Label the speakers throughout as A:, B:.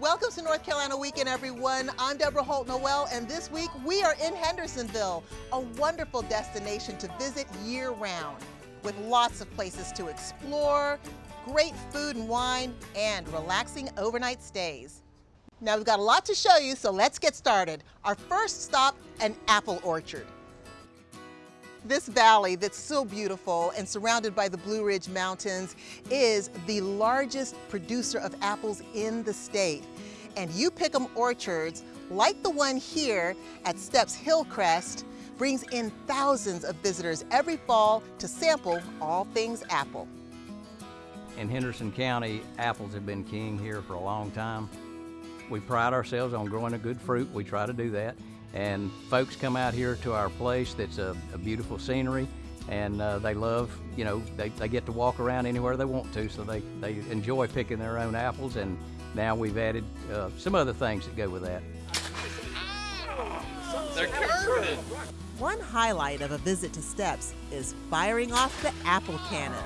A: Welcome to North Carolina Weekend, everyone. I'm Deborah Holt Noel, and this week we are in Hendersonville, a wonderful destination to visit year round, with lots of places to explore, great food and wine, and relaxing overnight stays. Now we've got a lot to show you, so let's get started. Our first stop, an apple orchard. This valley that's so beautiful and surrounded by the Blue Ridge Mountains is the largest producer of apples in the state. And you pick 'em orchards, like the one here at Stepp's Hillcrest, brings in thousands of visitors every fall to sample all things apple.
B: In Henderson County, apples have been king here for a long time. We pride ourselves on growing a good fruit. We try to do that. And folks come out here to our place that's a, a beautiful scenery and uh, they love, you know, they, they get to walk around anywhere they want to, so they, they enjoy picking their own apples and now we've added uh, some other things that go with that.
C: They're curving.
A: One highlight of a visit to Stepp's is firing off the apple cannon.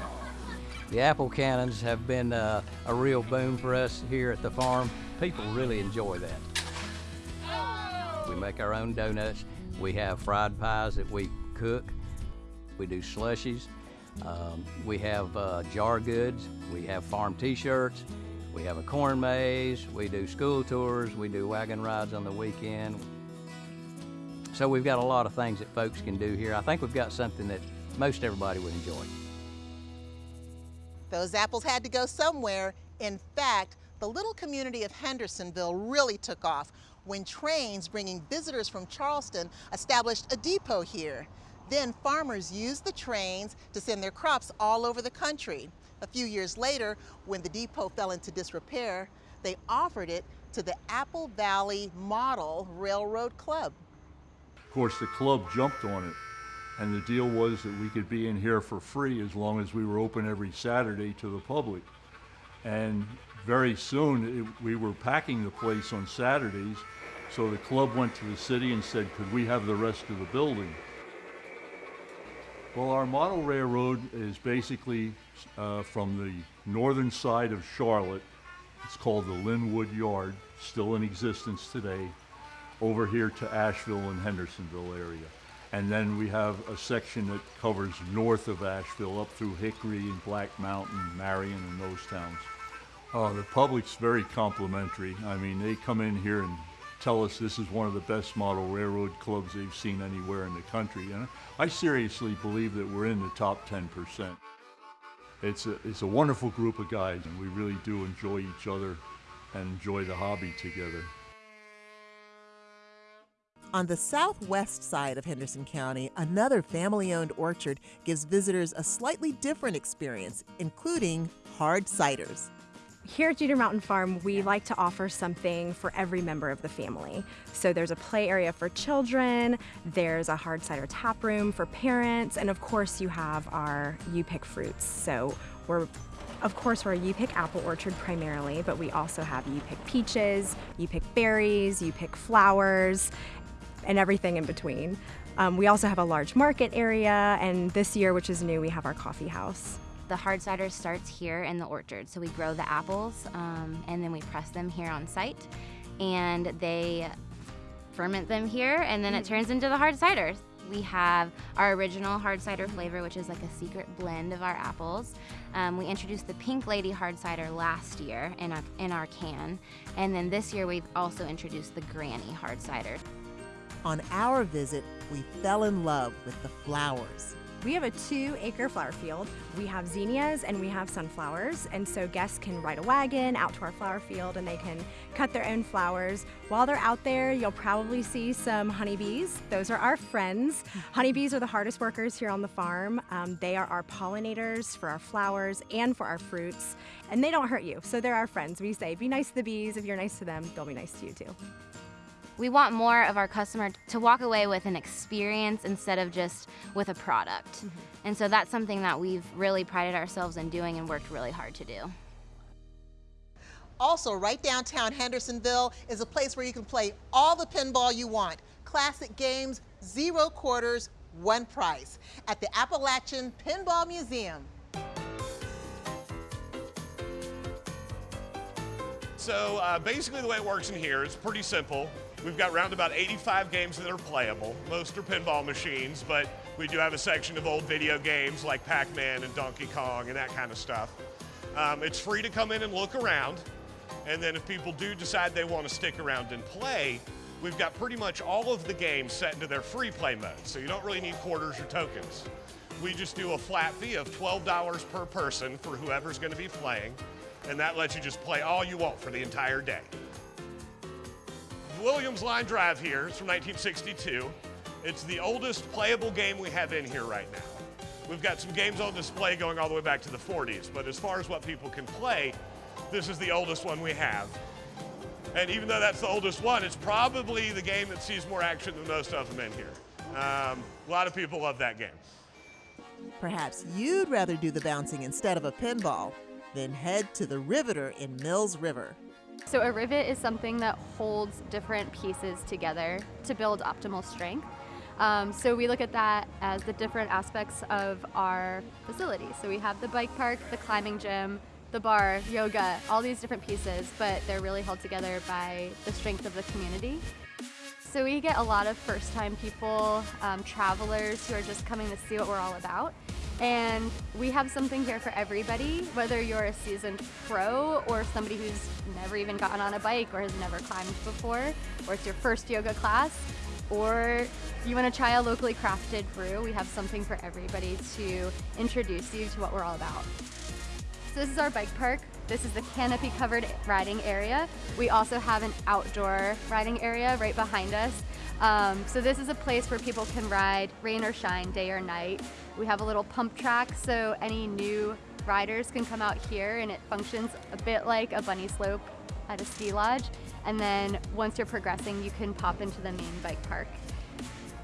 B: The apple cannons have been uh, a real boom for us here at the farm. People really enjoy that. We make our own donuts. We have fried pies that we cook. We do slushies. Um, we have uh, jar goods. We have farm t-shirts. We have a corn maze. We do school tours. We do wagon rides on the weekend. So we've got a lot of things that folks can do here. I think we've got something that most everybody would enjoy.
A: Those apples had to go somewhere. In fact, the little community of Hendersonville really took off when trains bringing visitors from Charleston established a depot here. Then farmers used the trains to send their crops all over the country. A few years later, when the depot fell into disrepair, they offered it to the Apple Valley Model Railroad Club.
D: Of course, the club jumped on it, and the deal was that we could be in here for free as long as we were open every Saturday to the public. And very soon, it, we were packing the place on Saturdays, so the club went to the city and said, could we have the rest of the building? Well, our model railroad is basically uh, from the northern side of Charlotte. It's called the Linwood Yard, still in existence today, over here to Asheville and Hendersonville area. And then we have a section that covers north of Asheville up through Hickory and Black Mountain, Marion, and those towns. Uh, the public's very complimentary. I mean, they come in here and tell us this is one of the best model railroad clubs they've seen anywhere in the country. And I seriously believe that we're in the top 10%. It's a, it's a wonderful group of guys, and we really do enjoy each other and enjoy the hobby together.
A: On the southwest side of Henderson County, another family owned orchard gives visitors a slightly different experience, including hard ciders.
E: Here at Jeter Mountain Farm, we like to offer something for every member of the family. So there's a play area for children, there's a hard cider tap room for parents, and of course you have our You Pick fruits. So we're of course, we're a You Pick apple orchard primarily, but we also have You Pick peaches, You Pick berries, You Pick flowers, and everything in between. Um, we also have a large market area, and this year, which is new, we have our coffee house.
F: The hard cider starts here in the orchard. So we grow the apples um, and then we press them here on site and they ferment them here and then it turns into the hard cider. We have our original hard cider flavor, which is like a secret blend of our apples. Um, we introduced the Pink Lady hard cider last year in our, in our can. And then this year we've also introduced the Granny hard cider.
A: On our visit, we fell in love with the flowers.
E: We have a two acre flower field. We have zinnias and we have sunflowers. And so guests can ride a wagon out to our flower field and they can cut their own flowers. While they're out there, you'll probably see some honeybees. Those are our friends. Honeybees are the hardest workers here on the farm. Um, they are our pollinators for our flowers and for our fruits. And they don't hurt you, so they're our friends. We say, be nice to the bees. If you're nice to them, they'll be nice to you too.
F: We want more of our customer to walk away with an experience instead of just with a product. Mm -hmm. And so that's something that we've really prided ourselves in doing and worked really hard to do.
A: Also, right downtown Hendersonville is a place where you can play all the pinball you want. Classic games, zero quarters, one price at the Appalachian Pinball Museum.
C: So uh, basically the way it works in here is pretty simple. We've got around about 85 games that are playable. Most are pinball machines, but we do have a section of old video games like Pac-Man and Donkey Kong and that kind of stuff. Um, it's free to come in and look around. And then if people do decide they want to stick around and play, we've got pretty much all of the games set into their free play mode. So you don't really need quarters or tokens. We just do a flat fee of $12 per person for whoever's going to be playing. And that lets you just play all you want for the entire day. Williams Line Drive here. It's from 1962. It's the oldest playable game we have in here right now. We've got some games on display going all the way back to the 40s, but as far as what people can play, this is the oldest one we have. And even though that's the oldest one, it's probably the game that sees more action than most of them in here. Um, a lot of people love that game.
A: Perhaps you'd rather do the bouncing instead of a pinball. Then head to the Riveter in Mills River.
G: So a rivet is something that holds different pieces together to build optimal strength. Um, so we look at that as the different aspects of our facility. So we have the bike park, the climbing gym, the bar, yoga, all these different pieces, but they're really held together by the strength of the community. So we get a lot of first-time people, um, travelers who are just coming to see what we're all about. And we have something here for everybody, whether you're a seasoned pro or somebody who's never even gotten on a bike or has never climbed before, or it's your first yoga class, or you want to try a locally crafted brew, we have something for everybody to introduce you to what we're all about. So this is our bike park. This is the canopy covered riding area. We also have an outdoor riding area right behind us. Um, so this is a place where people can ride rain or shine, day or night. We have a little pump track so any new riders can come out here and it functions a bit like a bunny slope at a ski lodge. And then once you're progressing, you can pop into the main bike park.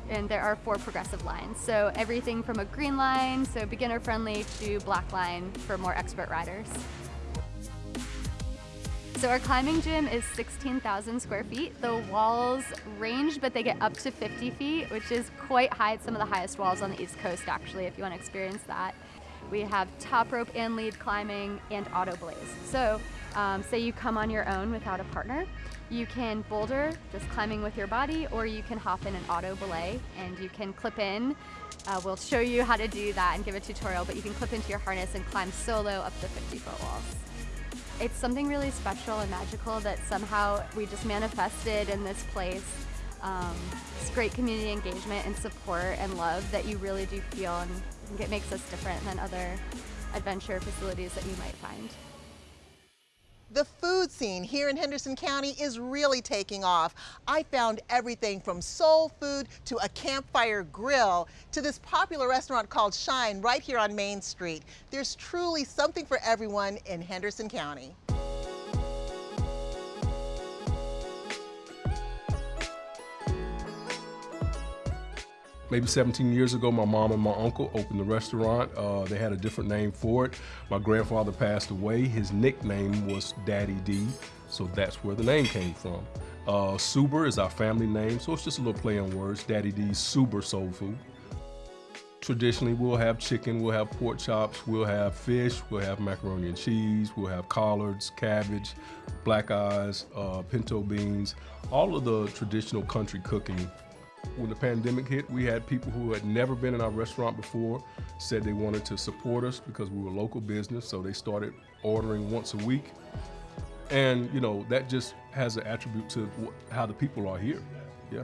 G: And there are four progressive lines. So everything from a green line, so beginner friendly, to black line for more expert riders. So our climbing gym is 16,000 square feet. The walls range, but they get up to 50 feet, which is quite high. It's some of the highest walls on the East Coast, actually, if you want to experience that. We have top rope and lead climbing and auto belays. So um, say you come on your own without a partner, you can boulder, just climbing with your body, or you can hop in an auto belay and you can clip in. Uh, we'll show you how to do that and give a tutorial, but you can clip into your harness and climb solo up the 50 foot walls. It's something really special and magical that somehow we just manifested in this place. Um, it's great community engagement and support and love that you really do feel and it makes us different than other adventure facilities that you might find.
A: The food scene here in Henderson County is really taking off. I found everything from soul food to a campfire grill to this popular restaurant called Shine right here on Main Street. There's truly something for everyone in Henderson County.
H: Maybe 17 years ago, my mom and my uncle opened the restaurant. Uh, they had a different name for it. My grandfather passed away. His nickname was Daddy D, so that's where the name came from. Uh, Suber is our family name, so it's just a little play on words. Daddy D's Suber Soul Food. Traditionally, we'll have chicken, we'll have pork chops, we'll have fish, we'll have macaroni and cheese, we'll have collards, cabbage, black eyes, uh, pinto beans, all of the traditional country cooking when the pandemic hit, we had people who had never been in our restaurant before said they wanted to support us because we were a local business, so they started ordering once a week. And, you know, that just has an attribute to how the people are here. Yeah.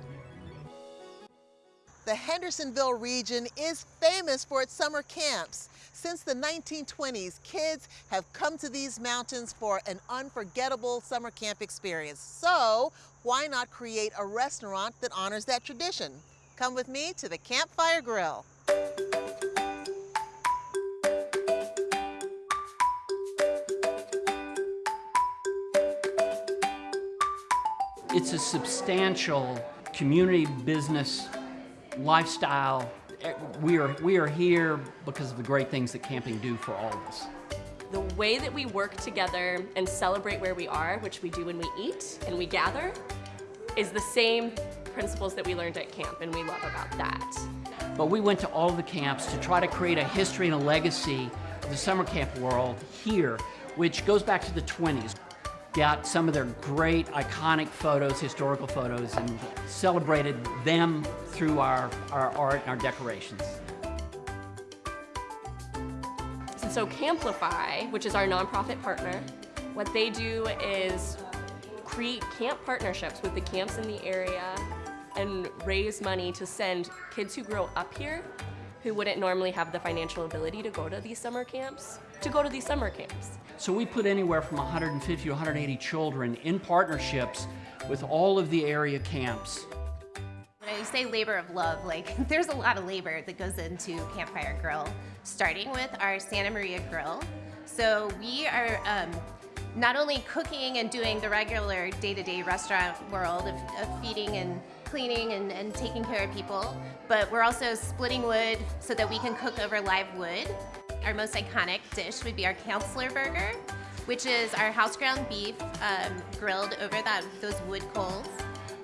A: The Hendersonville region is famous for its summer camps. Since the 1920s, kids have come to these mountains for an unforgettable summer camp experience. So why not create a restaurant that honors that tradition? Come with me to the Campfire Grill.
I: It's a substantial community business lifestyle. Eh, we are, we are here because of the great things that camping do for all of us.
J: The way that we work together and celebrate where we are, which we do when we eat and we gather, is the same principles that we learned at camp, and we love about that.
I: But we went to all the camps to try to create a history and a legacy of the summer camp world here, which goes back to the 20s. Got some of their great iconic photos, historical photos, and celebrated them through our, our art and our decorations.
J: So Camplify, which is our nonprofit partner, what they do is create camp partnerships with the camps in the area and raise money to send kids who grow up here who wouldn't normally have the financial ability to go to these summer camps to go to these summer camps.
I: So we put anywhere from 150 to 180 children in partnerships with all of the area camps.
K: When I say labor of love, like there's a lot of labor that goes into Campfire Grill, starting with our Santa Maria Grill. So we are um, not only cooking and doing the regular day-to-day -day restaurant world of, of feeding and cleaning and, and taking care of people, but we're also splitting wood so that we can cook over live wood. Our most iconic dish would be our counselor burger, which is our house ground beef um, grilled over that those wood coals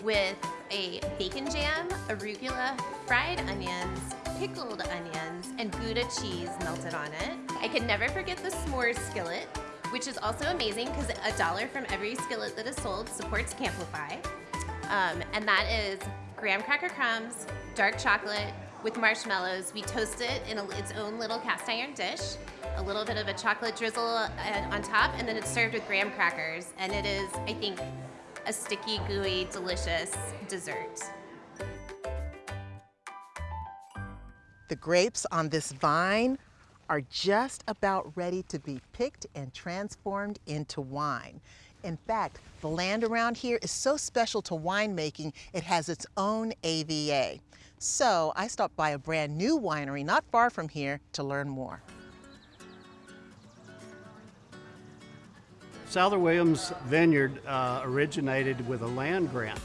K: with a bacon jam, arugula, fried onions, pickled onions, and Gouda cheese melted on it. I could never forget the s'mores skillet, which is also amazing because a dollar from every skillet that is sold supports Camplify. Um, and that is graham cracker crumbs, dark chocolate, with marshmallows. We toast it in a, its own little cast iron dish, a little bit of a chocolate drizzle uh, on top, and then it's served with graham crackers. And it is, I think, a sticky, gooey, delicious dessert.
A: The grapes on this vine are just about ready to be picked and transformed into wine. In fact, the land around here is so special to winemaking, it has its own AVA. So I stopped by a brand new winery not far from here to learn more.
L: Souther Williams Vineyard uh, originated with a land grant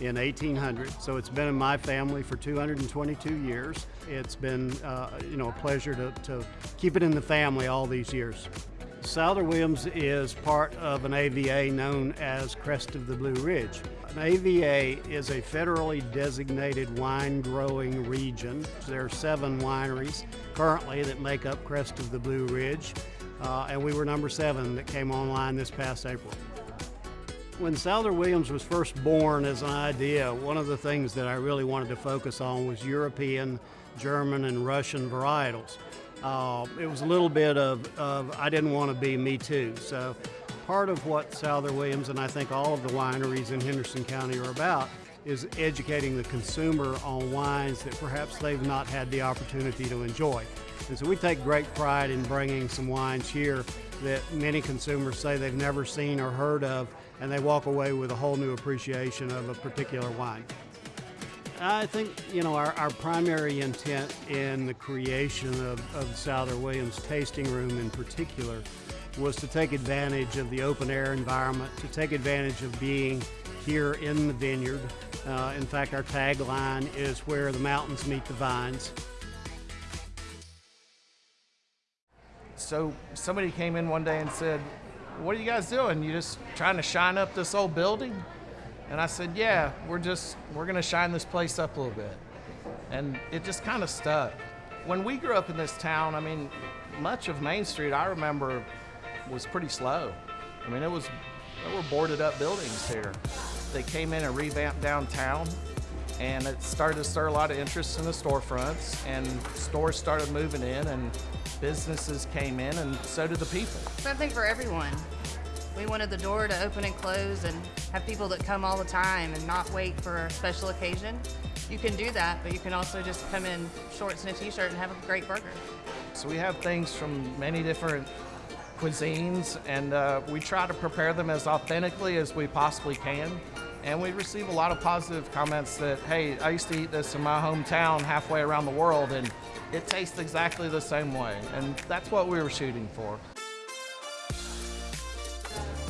L: in 1800, so it's been in my family for 222 years. It's been, uh, you know, a pleasure to, to keep it in the family all these years. Souther Williams is part of an AVA known as Crest of the Blue Ridge. An AVA is a federally designated wine growing region. There are seven wineries currently that make up Crest of the Blue Ridge, uh, and we were number seven that came online this past April. When Souther Williams was first born as an idea, one of the things that I really wanted to focus on was European, German, and Russian varietals. Uh, it was a little bit of, of I didn't want to be me too. So part of what Souther Williams and I think all of the wineries in Henderson County are about is educating the consumer on wines that perhaps they've not had the opportunity to enjoy. And so we take great pride in bringing some wines here that many consumers say they've never seen or heard of, and they walk away with a whole new appreciation of a particular wine. I think, you know, our, our primary intent in the creation of, of Souther Williams Tasting Room in particular was to take advantage of the open air environment, to take advantage of being here in the vineyard. Uh, in fact, our tagline is where the mountains meet the vines.
M: So somebody came in one day and said, what are you guys doing? You just trying to shine up this old building? And I said, yeah, we're just, we're gonna shine this place up a little bit. And it just kind of stuck. When we grew up in this town, I mean, much of Main Street I remember was pretty slow. I mean, it was, there were boarded up buildings here. They came in and revamped downtown and it started to stir a lot of interest in the storefronts and stores started moving in and businesses came in and so did the people.
N: Something for everyone. We wanted the door to open and close and have people that come all the time and not wait for a special occasion. You can do that, but you can also just come in shorts and a t-shirt and have a great burger.
M: So we have things from many different cuisines and uh, we try to prepare them as authentically as we possibly can. And we receive a lot of positive comments that, hey, I used to eat this in my hometown halfway around the world and it tastes exactly the same way. And that's what we were shooting for.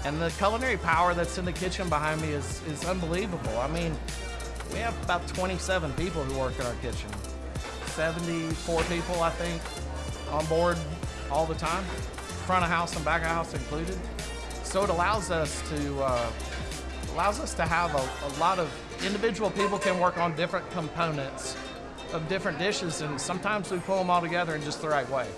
M: And the culinary power that's in the kitchen behind me is, is unbelievable. I mean, we have about 27 people who work in our kitchen. 74 people, I think, on board all the time, front of house and back of house included. So it allows us to uh, allows us to have a, a lot of individual people can work on different components of different dishes, and sometimes we pull them all together in just the right way.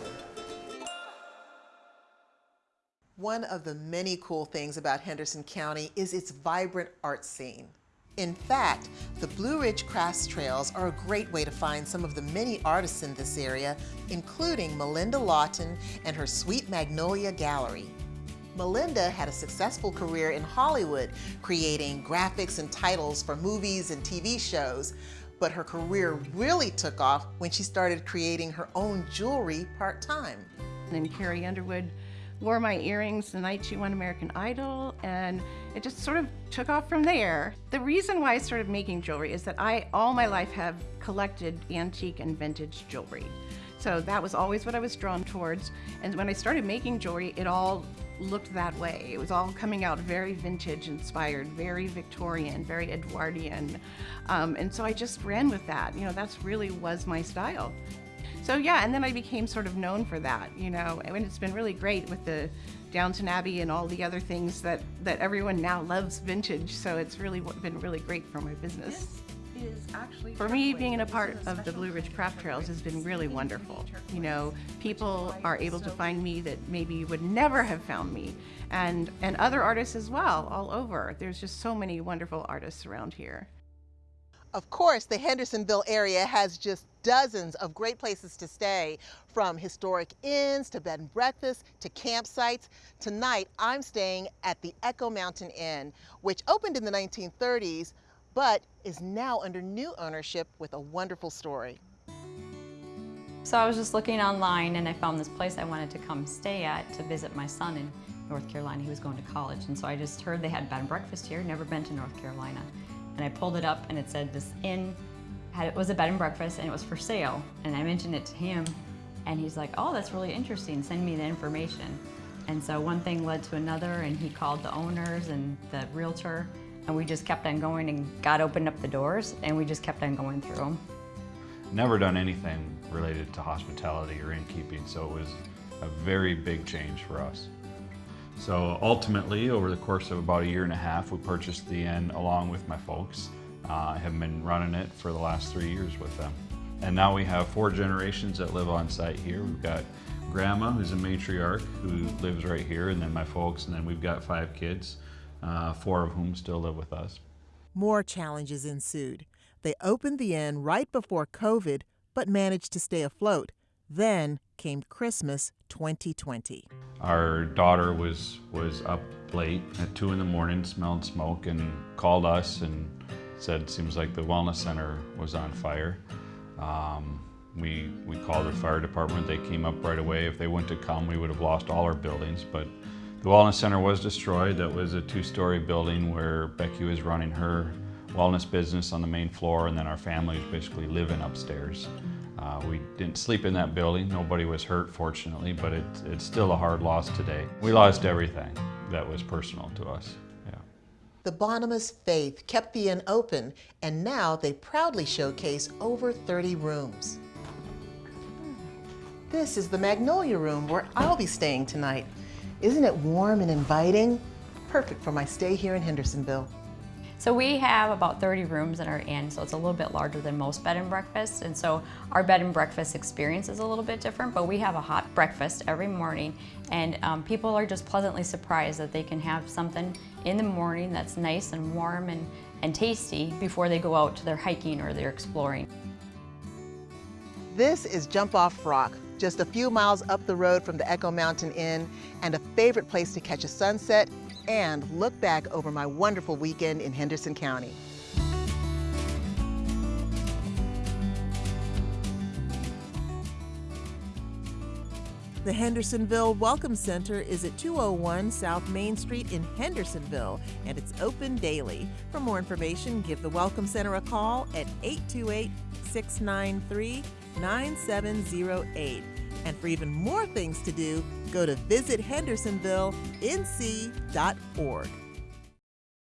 A: One of the many cool things about Henderson County is its vibrant art scene. In fact, the Blue Ridge Crafts Trails are a great way to find some of the many artists in this area, including Melinda Lawton and her Sweet Magnolia Gallery. Melinda had a successful career in Hollywood, creating graphics and titles for movies and TV shows, but her career really took off when she started creating her own jewelry part-time.
O: And Carrie Underwood wore my earrings the night she won American Idol, and it just sort of took off from there. The reason why I started making jewelry is that I, all my life, have collected antique and vintage jewelry. So that was always what I was drawn towards. And when I started making jewelry, it all looked that way. It was all coming out very vintage inspired, very Victorian, very Edwardian. Um, and so I just ran with that. You know, that's really was my style. So yeah, and then I became sort of known for that, you know, and it's been really great with the Downton Abbey and all the other things that, that everyone now loves vintage. So it's really been really great for my business. For me, being a part of the Blue Ridge Craft Trails has been really wonderful. You know, people are able to find me that maybe would never have found me, and, and other artists as well, all over. There's just so many wonderful artists around here.
A: Of course, the Hendersonville area has just dozens of great places to stay, from historic inns to bed and breakfast to campsites. Tonight, I'm staying at the Echo Mountain Inn, which opened in the 1930s, but is now under new ownership with a wonderful story.
P: So I was just looking online and I found this place I wanted to come stay at to visit my son in North Carolina. He was going to college and so I just heard they had bed and breakfast here, never been to North Carolina. And I pulled it up and it said this inn had, it was a bed and breakfast and it was for sale. And I mentioned it to him and he's like, oh, that's really interesting, send me the information. And so one thing led to another and he called the owners and the realtor and we just kept on going and God opened up the doors and we just kept on going through them.
Q: Never done anything related to hospitality or innkeeping, so it was a very big change for us. So ultimately, over the course of about a year and a half, we purchased the inn along with my folks. Uh, I have been running it for the last three years with them. And now we have four generations that live on site here. We've got grandma, who's a matriarch, who lives right here, and then my folks, and then we've got five kids uh, four of whom still live with us.
A: More challenges ensued. They opened the inn right before COVID, but managed to stay afloat. Then came Christmas 2020.
Q: Our daughter was was up late at two in the morning, smelled smoke, and called us and said, "Seems like the wellness center was on fire." Um, we we called the fire department. They came up right away. If they wouldn't have come, we would have lost all our buildings. But the Wellness Center was destroyed. That was a two-story building where Becky was running her wellness business on the main floor and then our family was basically living upstairs. Uh, we didn't sleep in that building. Nobody was hurt, fortunately, but it, it's still a hard loss today. We lost everything that was personal to us.
A: The Bonhams faith kept the inn open, and now they proudly showcase over 30 rooms. This is the Magnolia Room where I'll be staying tonight. Isn't it warm and inviting? Perfect for my stay here in Hendersonville.
P: So we have about 30 rooms in our inn, so it's a little bit larger than most bed and breakfasts. And so our bed and breakfast experience is a little bit different, but we have a hot breakfast every morning. And um, people are just pleasantly surprised that they can have something in the morning that's nice and warm and, and tasty before they go out to their hiking or their exploring.
A: This is Jump Off Rock, just a few miles up the road from the Echo Mountain Inn and a favorite place to catch a sunset and look back over my wonderful weekend in Henderson County. The Hendersonville Welcome Center is at 201 South Main Street in Hendersonville, and it's open daily. For more information, give the Welcome Center a call at 828 693 9708. And for even more things to do, go to visithendersonvillenc.org.